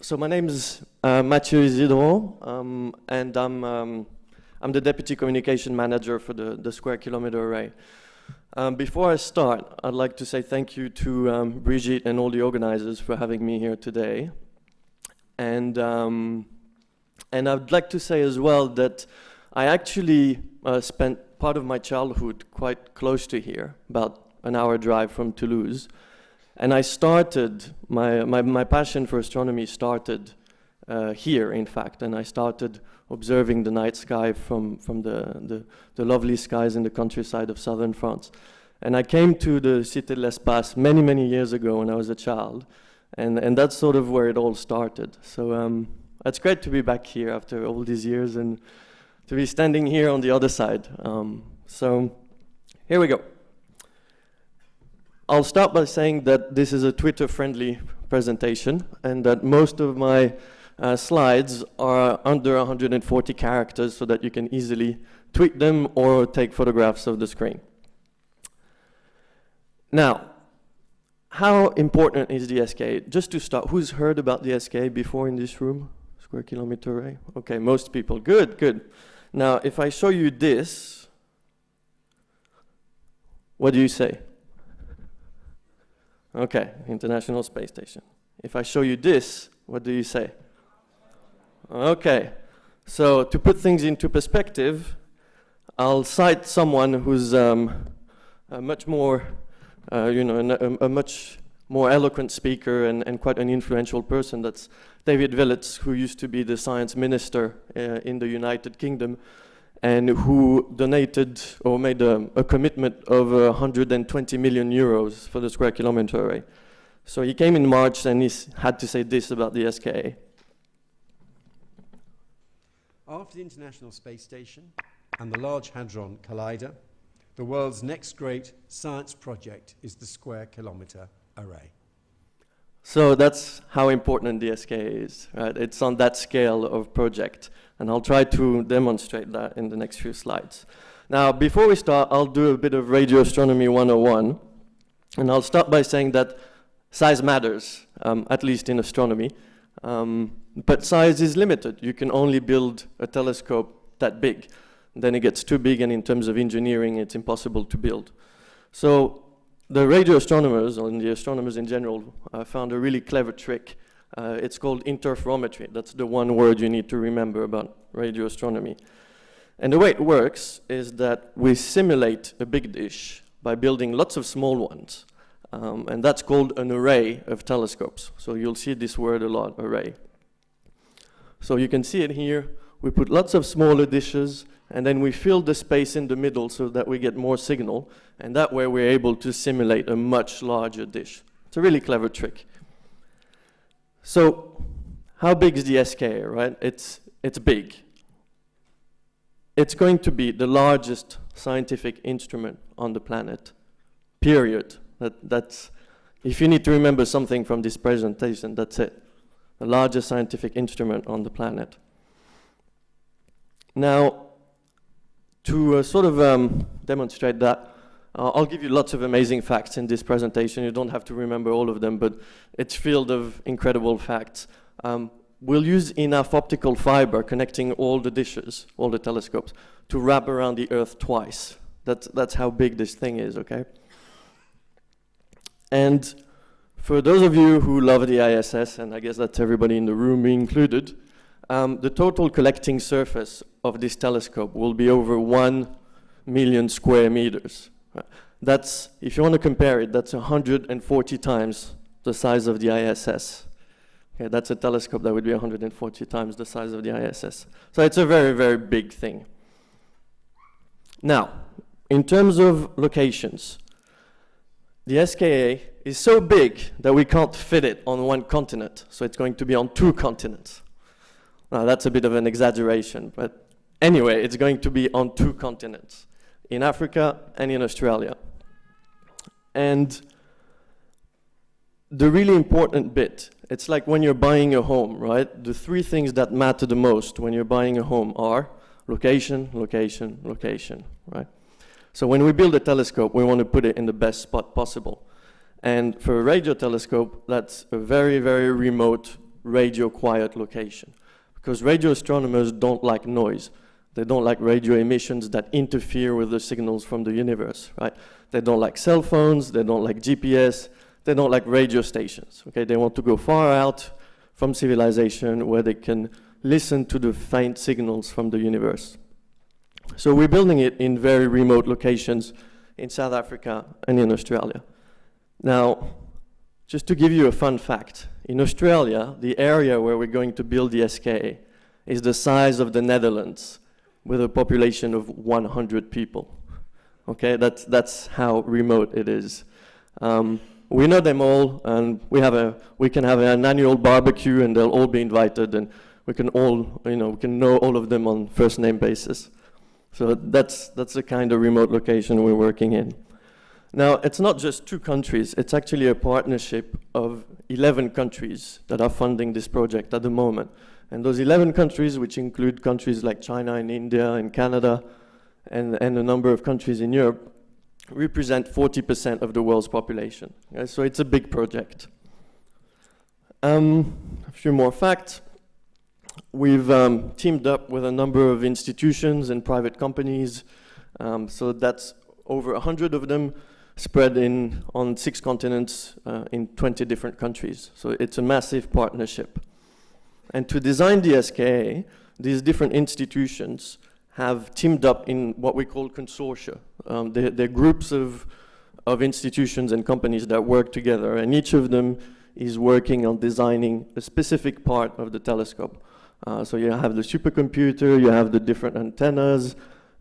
So my name is uh, Mathieu Isidro, um, and I'm, um, I'm the Deputy Communication Manager for the, the Square Kilometer Array. Um, before I start, I'd like to say thank you to um, Brigitte and all the organizers for having me here today. And, um, and I'd like to say as well that I actually uh, spent part of my childhood quite close to here, about an hour drive from Toulouse. And I started, my, my, my passion for astronomy started uh, here, in fact, and I started observing the night sky from, from the, the, the, lovely skies in the countryside of southern France. And I came to the Cité de l'Espace many, many years ago when I was a child, and, and that's sort of where it all started. So um, it's great to be back here after all these years and to be standing here on the other side. Um, so here we go. I'll start by saying that this is a Twitter-friendly presentation and that most of my uh, slides are under 140 characters so that you can easily tweet them or take photographs of the screen. Now, how important is the SKA? Just to start, who's heard about the SKA before in this room? Square kilometer array? Okay, most people. Good, good. Now, if I show you this, what do you say? Okay, International Space Station. If I show you this, what do you say? Okay, so to put things into perspective, I'll cite someone who's um, much more, uh, you know, a, a, much more eloquent speaker and, and, quite an influential person. That's David Willetts, who used to be the science minister uh, in the United Kingdom and who donated or made a, a commitment of uh, 120 million euros for the square kilometer array. So he came in March and he had to say this about the SKA. After the International Space Station and the Large Hadron Collider, the world's next great science project is the Square Kilometer Array. So that's how important the SKA is, right? It's on that scale of project. And I'll try to demonstrate that in the next few slides. Now, before we start, I'll do a bit of radio astronomy 101. And I'll start by saying that size matters, um, at least in astronomy. Um, but size is limited. You can only build a telescope that big. Then it gets too big, and in terms of engineering, it's impossible to build. So the radio astronomers, and the astronomers in general, uh, found a really clever trick uh, it's called interferometry. That's the one word you need to remember about radio astronomy. And the way it works is that we simulate a big dish by building lots of small ones. Um, and that's called an array of telescopes. So you'll see this word a lot, array. So you can see it here. We put lots of smaller dishes, and then we fill the space in the middle so that we get more signal. And that way we're able to simulate a much larger dish. It's a really clever trick. So how big is the SKA, right? It's, it's big. It's going to be the largest scientific instrument on the planet, period. That, that's, if you need to remember something from this presentation, that's it. The largest scientific instrument on the planet. Now, to uh, sort of um, demonstrate that, uh, I'll give you lots of amazing facts in this presentation. You don't have to remember all of them, but it's filled of incredible facts. Um, we'll use enough optical fiber connecting all the dishes, all the telescopes, to wrap around the Earth twice. That's, that's how big this thing is, okay? And for those of you who love the ISS, and I guess that's everybody in the room me included, um, the total collecting surface of this telescope will be over 1 million square meters. That's, if you want to compare it, that's 140 times the size of the ISS. Okay, that's a telescope that would be 140 times the size of the ISS. So it's a very, very big thing. Now, in terms of locations, the SKA is so big that we can't fit it on one continent, so it's going to be on two continents. Now, that's a bit of an exaggeration, but anyway, it's going to be on two continents in Africa and in Australia. And the really important bit, it's like when you're buying a home, right? The three things that matter the most when you're buying a home are location, location, location, right? So when we build a telescope, we want to put it in the best spot possible. And for a radio telescope, that's a very, very remote radio quiet location. Because radio astronomers don't like noise. They don't like radio emissions that interfere with the signals from the universe, right? They don't like cell phones, they don't like GPS, they don't like radio stations, okay? They want to go far out from civilization where they can listen to the faint signals from the universe. So we're building it in very remote locations in South Africa and in Australia. Now, just to give you a fun fact, in Australia, the area where we're going to build the SK is the size of the Netherlands with a population of 100 people. Okay, that's, that's how remote it is. Um, we know them all, and we, have a, we can have an annual barbecue, and they'll all be invited, and we can all, you know, we can know all of them on first name basis. So that's, that's the kind of remote location we're working in. Now, it's not just two countries, it's actually a partnership of 11 countries that are funding this project at the moment. And those 11 countries, which include countries like China and India and Canada, and, and a number of countries in Europe, represent 40% of the world's population. Okay, so it's a big project. Um, a few more facts. We've um, teamed up with a number of institutions and private companies. Um, so that's over 100 of them spread in on six continents uh, in 20 different countries. So it's a massive partnership. And to design the SKA, these different institutions have teamed up in what we call consortia. Um, they're, they're, groups of, of institutions and companies that work together, and each of them is working on designing a specific part of the telescope. Uh, so you have the supercomputer, you have the different antennas,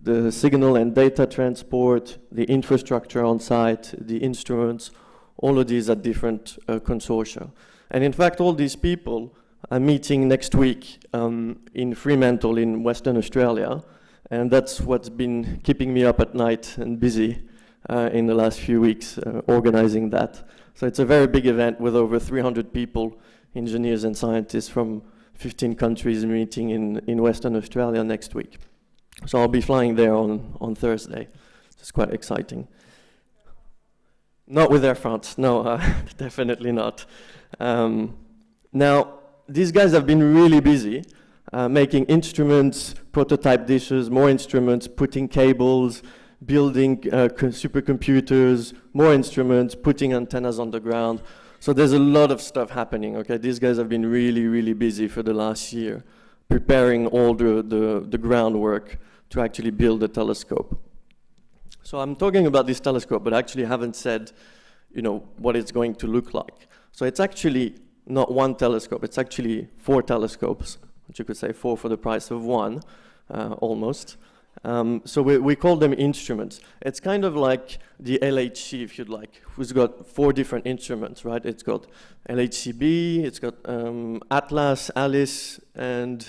the signal and data transport, the infrastructure on site, the instruments, all of these are different uh, consortia. And in fact, all these people are meeting next week um, in Fremantle in Western Australia, and that's what's been keeping me up at night and busy uh, in the last few weeks uh, organizing that. So it's a very big event with over 300 people, engineers and scientists from 15 countries meeting in, in Western Australia next week. So I'll be flying there on, on Thursday. It's quite exciting. Not with Air France, no, uh, definitely not. Um, now, these guys have been really busy uh, making instruments, prototype dishes, more instruments, putting cables, building uh, supercomputers, more instruments, putting antennas on the ground. So there's a lot of stuff happening, okay? These guys have been really, really busy for the last year, preparing all the, the, the groundwork to actually build a telescope. So I'm talking about this telescope, but I actually haven't said, you know, what it's going to look like. So it's actually not one telescope, it's actually four telescopes, which you could say four for the price of one, uh, almost. Um, so we, we call them instruments. It's kind of like the LHC, if you'd like, who's got four different instruments, right? It's got LHCb, it's got um, Atlas, ALICE, and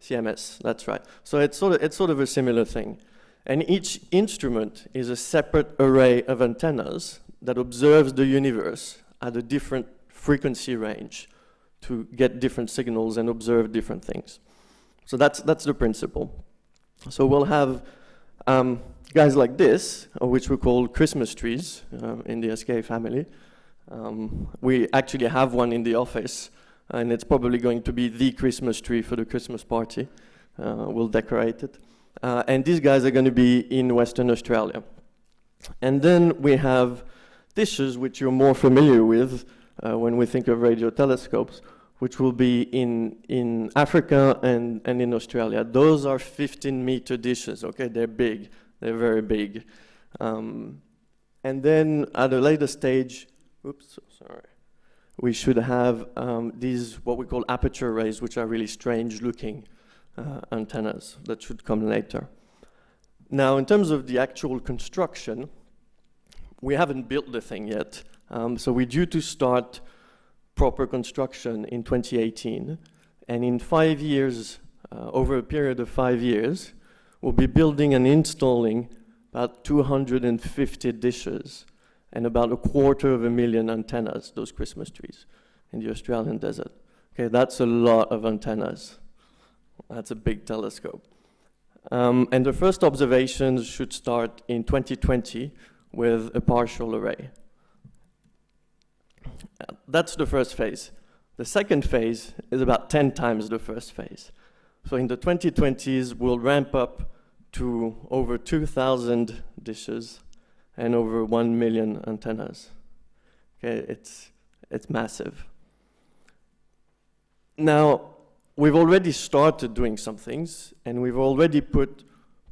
CMS, that's right. So it's sort, of, it's sort of a similar thing. And each instrument is a separate array of antennas that observes the universe at a different frequency range to get different signals and observe different things. So that's, that's the principle. So we'll have um, guys like this, uh, which we call Christmas trees uh, in the SK family. Um, we actually have one in the office, and it's probably going to be the Christmas tree for the Christmas party. Uh, we'll decorate it. Uh, and these guys are going to be in Western Australia. And then we have dishes, which you're more familiar with when we think of radio telescopes, which will be in, in Africa and, and in Australia. Those are 15 meter dishes, okay? They're big, they're very big. Um, and then at a later stage, oops, sorry, we should have um, these, what we call aperture arrays, which are really strange looking uh, antennas that should come later. Now, in terms of the actual construction, we haven't built the thing yet. Um, so we're due to start proper construction in 2018. And in five years, uh, over a period of five years, we'll be building and installing about 250 dishes and about a quarter of a million antennas, those Christmas trees, in the Australian desert. Okay, that's a lot of antennas. That's a big telescope. Um, and the first observations should start in 2020 with a partial array. That's the first phase. The second phase is about 10 times the first phase. So in the 2020s, we'll ramp up to over 2,000 dishes and over 1 million antennas. Okay, it's, it's massive. Now, we've already started doing some things, and we've already put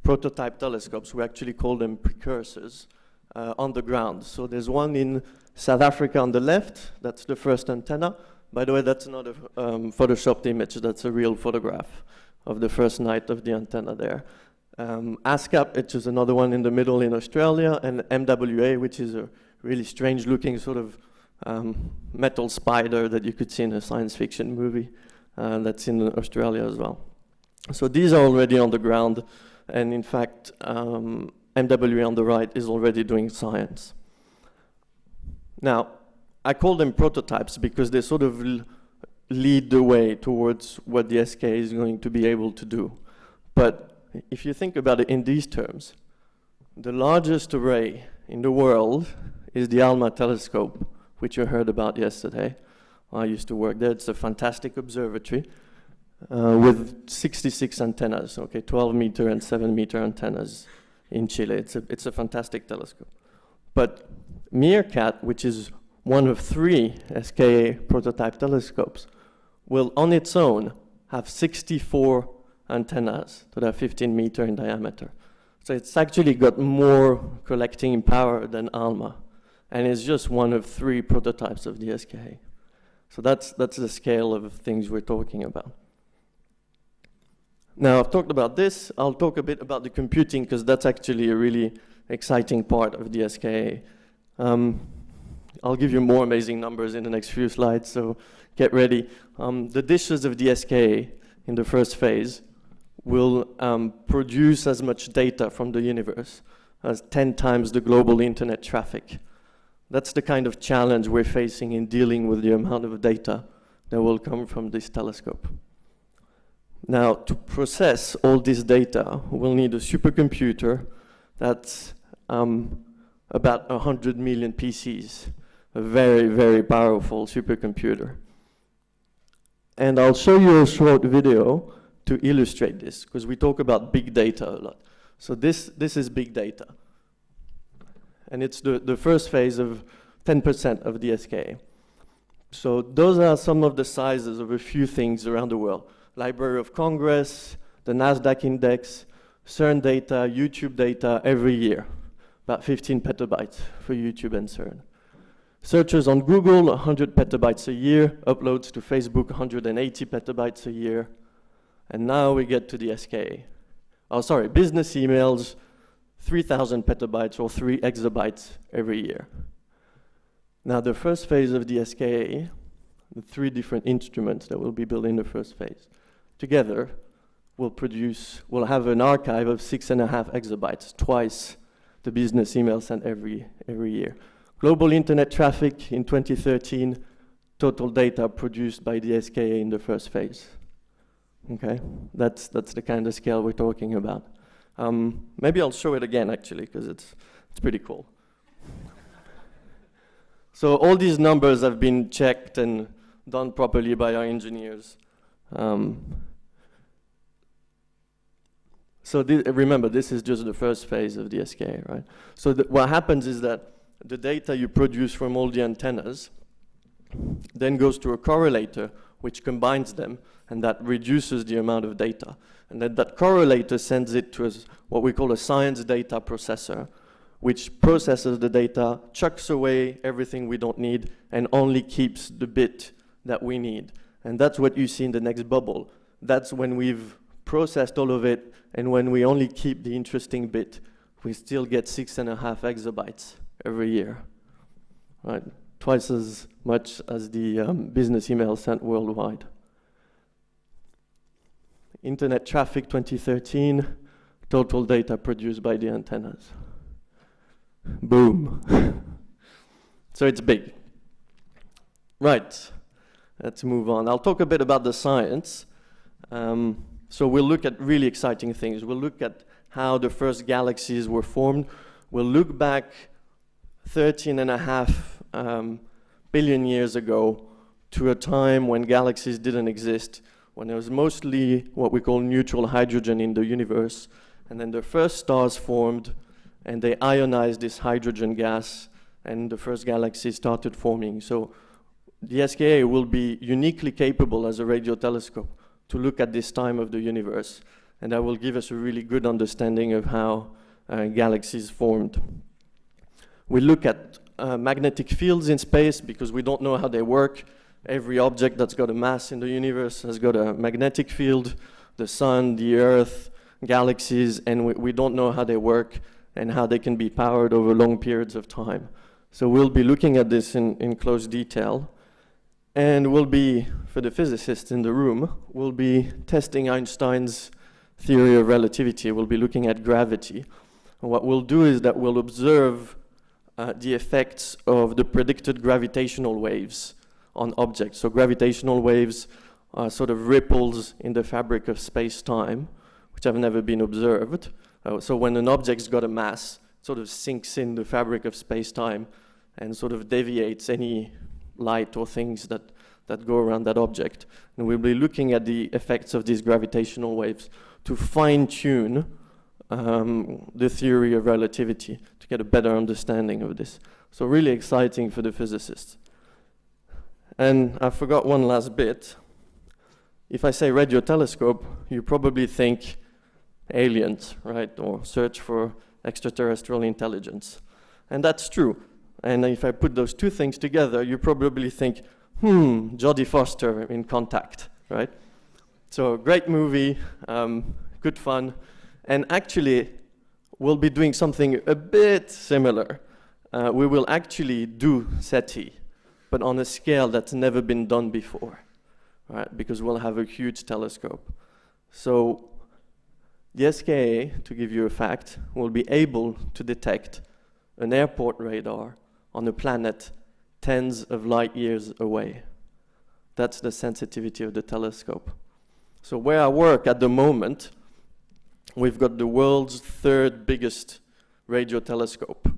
prototype telescopes, we actually call them precursors, uh, on the ground. So there's one in South Africa on the left, that's the first antenna. By the way, that's not a um, photoshopped image, that's a real photograph of the first night of the antenna there. Um, ASKAP, which is another one in the middle in Australia, and MWA, which is a really strange looking sort of um, metal spider that you could see in a science fiction movie uh, that's in Australia as well. So these are already on the ground, and in fact, um, MWA on the right is already doing science. Now, I call them prototypes because they sort of lead the way towards what the SK is going to be able to do. But if you think about it in these terms, the largest array in the world is the ALMA telescope, which you heard about yesterday. I used to work there. It's a fantastic observatory uh, with 66 antennas, okay, 12 meter and 7 meter antennas in Chile. It's a, it's a fantastic telescope. But MeerKAT, which is one of three SKA prototype telescopes, will on its own have 64 antennas that are 15 meter in diameter. So it's actually got more collecting power than ALMA. And it's just one of three prototypes of the SKA. So that's, that's the scale of things we're talking about. Now, I've talked about this. I'll talk a bit about the computing because that's actually a really exciting part of the SKA. Um, I'll give you more amazing numbers in the next few slides, so get ready. Um, the dishes of SKA in the first phase will um, produce as much data from the universe as 10 times the global internet traffic. That's the kind of challenge we're facing in dealing with the amount of data that will come from this telescope. Now, to process all this data, we'll need a supercomputer that's um, about 100 million PCs, a very, very powerful supercomputer. And I'll show you a short video to illustrate this, because we talk about big data a lot. So this, this is big data. And it's the, the first phase of 10% of the SKA. So those are some of the sizes of a few things around the world. Library of Congress, the NASDAQ index, CERN data, YouTube data every year, about 15 petabytes for YouTube and CERN. Searches on Google, 100 petabytes a year, uploads to Facebook, 180 petabytes a year. And now we get to the SKA. Oh, sorry, business emails, 3,000 petabytes or 3 exabytes every year. Now the first phase of the SKA, the three different instruments that will be built in the first phase together will produce, will have an archive of six and a half exabytes, twice the business email sent every, every year. Global internet traffic in 2013, total data produced by the SKA in the first phase. Okay, that's, that's the kind of scale we're talking about. Um, maybe I'll show it again actually, because it's, it's pretty cool. so all these numbers have been checked and done properly by our engineers. Um, so th remember, this is just the first phase of the SKA, right? So what happens is that the data you produce from all the antennas then goes to a correlator which combines them and that reduces the amount of data. And then that correlator sends it to a, what we call a science data processor, which processes the data, chucks away everything we don't need, and only keeps the bit that we need. And that's what you see in the next bubble. That's when we've processed all of it, and when we only keep the interesting bit, we still get six and a half exabytes every year, right? Twice as much as the um, business email sent worldwide. Internet traffic 2013, total data produced by the antennas. Boom. so it's big. Right, let's move on. I'll talk a bit about the science. Um, so we'll look at really exciting things. We'll look at how the first galaxies were formed. We'll look back 13 and a half um, billion years ago to a time when galaxies didn't exist, when there was mostly what we call neutral hydrogen in the universe, and then the first stars formed, and they ionized this hydrogen gas, and the first galaxies started forming. So the SKA will be uniquely capable as a radio telescope to look at this time of the universe, and that will give us a really good understanding of how uh, galaxies formed. We look at uh, magnetic fields in space because we don't know how they work. Every object that's got a mass in the universe has got a magnetic field, the sun, the earth, galaxies, and we, we don't know how they work and how they can be powered over long periods of time. So we'll be looking at this in, in close detail. And we'll be, for the physicists in the room, we'll be testing Einstein's theory of relativity. We'll be looking at gravity. And what we'll do is that we'll observe uh, the effects of the predicted gravitational waves on objects. So gravitational waves are sort of ripples in the fabric of space-time, which have never been observed. Uh, so when an object's got a mass, it sort of sinks in the fabric of space-time and sort of deviates any light or things that, that go around that object. And we'll be looking at the effects of these gravitational waves to fine-tune um, the theory of relativity to get a better understanding of this. So really exciting for the physicists. And I forgot one last bit. If I say radio telescope, you probably think aliens, right? Or search for extraterrestrial intelligence. And that's true. And if I put those two things together, you probably think, hmm, Jodie Foster in Contact, right? So great movie, um, good fun. And actually, we'll be doing something a bit similar. Uh, we will actually do SETI, but on a scale that's never been done before, right? Because we'll have a huge telescope. So the SKA, to give you a fact, will be able to detect an airport radar on a planet tens of light years away. That's the sensitivity of the telescope. So where I work at the moment, we've got the world's third biggest radio telescope.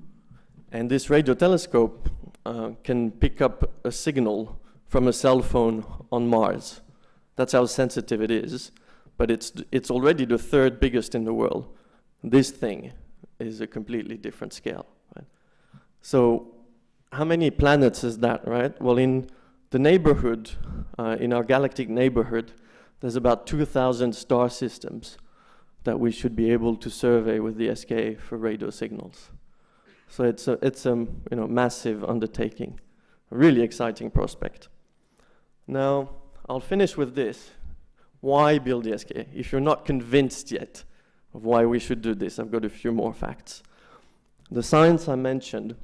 And this radio telescope uh, can pick up a signal from a cell phone on Mars. That's how sensitive it is. But it's, it's already the third biggest in the world. This thing is a completely different scale. Right? So how many planets is that, right? Well, in the neighborhood, uh, in our galactic neighborhood, there's about 2,000 star systems that we should be able to survey with the SKA for radio signals. So it's a, it's a you know, massive undertaking, a really exciting prospect. Now, I'll finish with this. Why build the SKA? If you're not convinced yet of why we should do this, I've got a few more facts. The science I mentioned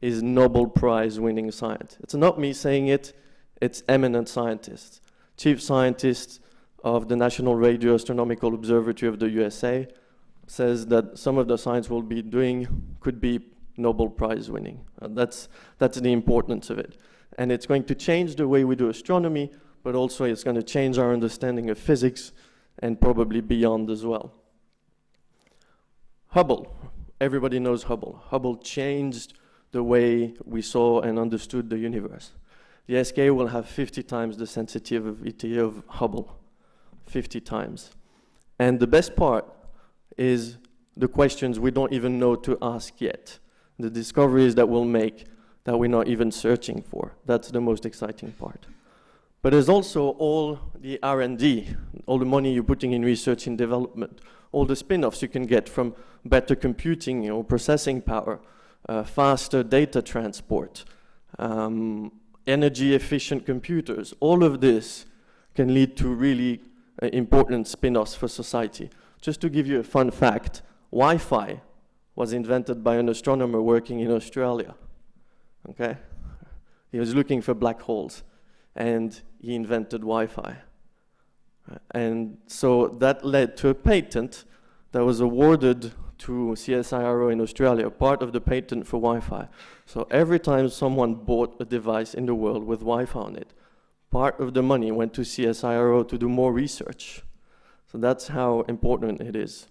is Nobel Prize winning science. It's not me saying it, it's eminent scientists, chief scientists, of the National Radio Astronomical Observatory of the USA says that some of the science we'll be doing could be Nobel Prize winning. Uh, that's, that's the importance of it. And it's going to change the way we do astronomy, but also it's going to change our understanding of physics and probably beyond as well. Hubble. Everybody knows Hubble. Hubble changed the way we saw and understood the universe. The SK will have 50 times the sensitivity of Hubble. 50 times. And the best part is the questions we don't even know to ask yet. The discoveries that we'll make that we're not even searching for. That's the most exciting part. But there's also all the R&D, all the money you're putting in research and development, all the spin-offs you can get from better computing or processing power, uh, faster data transport, um, energy efficient computers. All of this can lead to really uh, important spin-offs for society. Just to give you a fun fact, Wi-Fi was invented by an astronomer working in Australia. Okay? He was looking for black holes and he invented Wi-Fi. And so that led to a patent that was awarded to CSIRO in Australia, part of the patent for Wi-Fi. So every time someone bought a device in the world with Wi-Fi on it, part of the money went to CSIRO to do more research. So that's how important it is.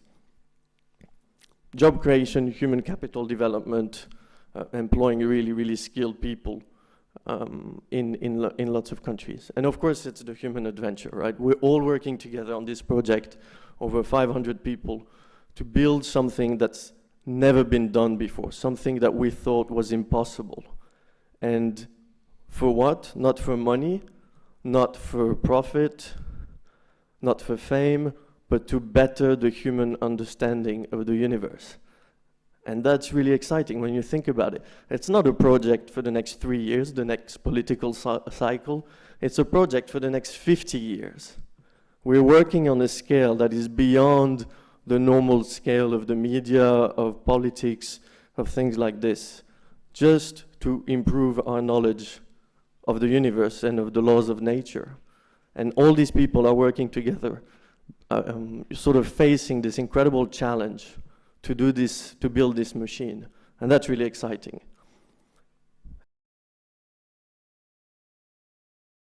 Job creation, human capital development, uh, employing really, really skilled people. um, in, in, lo in lots of countries. And of course, it's the human adventure, right? We're all working together on this project, over 500 people, to build something that's never been done before, something that we thought was impossible. And for what? Not for money, not for profit, not for fame, but to better the human understanding of the universe. And that's really exciting when you think about it. It's not a project for the next three years, the next political cycle. It's a project for the next 50 years. We're working on a scale that is beyond the normal scale of the media, of politics, of things like this, just to improve our knowledge of the universe and of the laws of nature. And all these people are working together, uh, um, sort of facing this incredible challenge to do this, to build this machine. And that's really exciting.